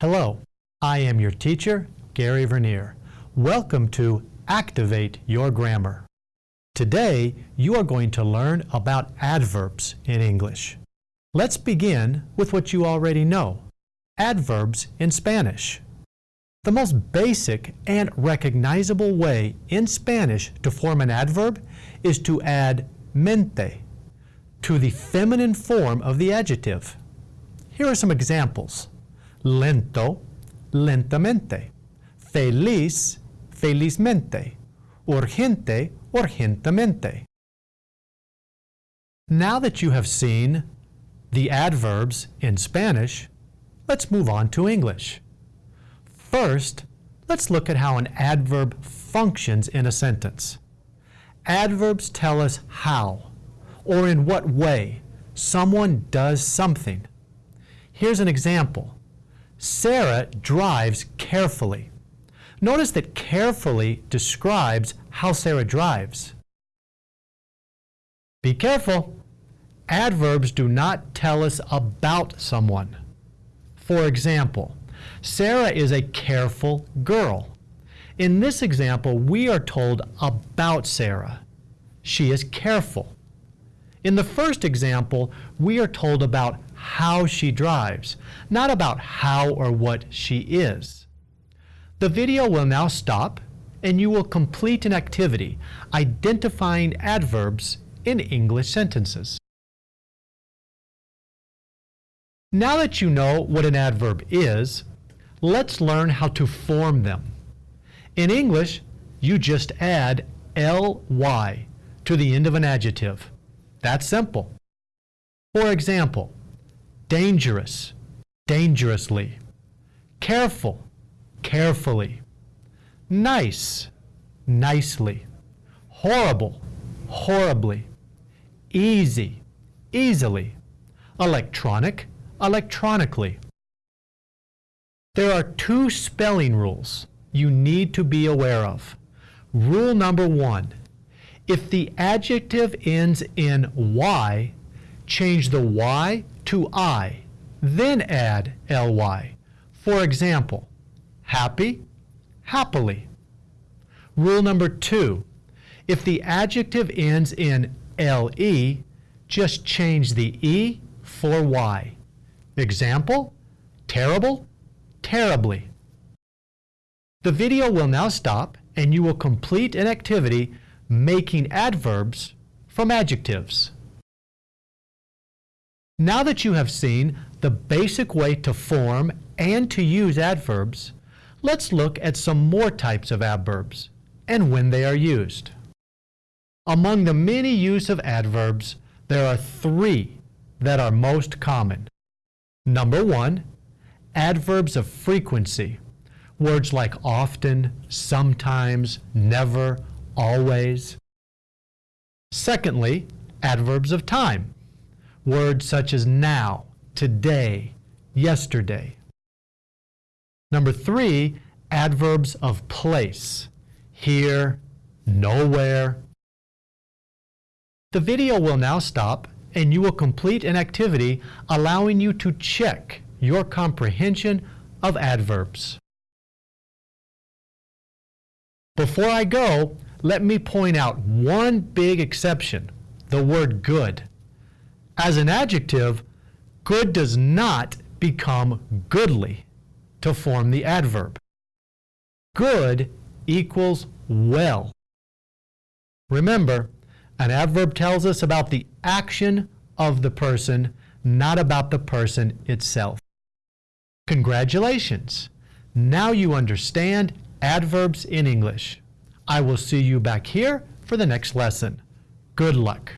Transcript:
Hello, I am your teacher, Gary Vernier. Welcome to Activate Your Grammar. Today, you are going to learn about adverbs in English. Let's begin with what you already know, adverbs in Spanish. The most basic and recognizable way in Spanish to form an adverb is to add mente to the feminine form of the adjective. Here are some examples. Lento, lentamente. Feliz, felizmente. Urgente, urgentemente. Now that you have seen the adverbs in Spanish, let's move on to English. First, let's look at how an adverb functions in a sentence. Adverbs tell us how, or in what way, someone does something. Here's an example. Sarah drives carefully. Notice that carefully describes how Sarah drives. Be careful. Adverbs do not tell us about someone. For example, Sarah is a careful girl. In this example, we are told about Sarah. She is careful. In the first example, we are told about how she drives, not about how or what she is. The video will now stop and you will complete an activity identifying adverbs in English sentences. Now that you know what an adverb is, let's learn how to form them. In English, you just add ly to the end of an adjective. That's simple. For example, dangerous, dangerously, careful, carefully, nice, nicely, horrible, horribly, easy, easily, electronic, electronically. There are two spelling rules you need to be aware of. Rule number one, if the adjective ends in y, change the y to I, then add ly. For example, happy, happily. Rule number two, if the adjective ends in le, just change the e for y. Example, terrible, terribly. The video will now stop and you will complete an activity making adverbs from adjectives. Now that you have seen the basic way to form and to use adverbs, let's look at some more types of adverbs and when they are used. Among the many use of adverbs, there are three that are most common. Number one, adverbs of frequency. Words like often, sometimes, never, always. Secondly, adverbs of time. Words such as now, today, yesterday. Number three, adverbs of place. Here, nowhere. The video will now stop and you will complete an activity allowing you to check your comprehension of adverbs. Before I go, let me point out one big exception, the word good. As an adjective, good does not become goodly to form the adverb. Good equals well. Remember, an adverb tells us about the action of the person, not about the person itself. Congratulations! Now you understand adverbs in English. I will see you back here for the next lesson. Good luck.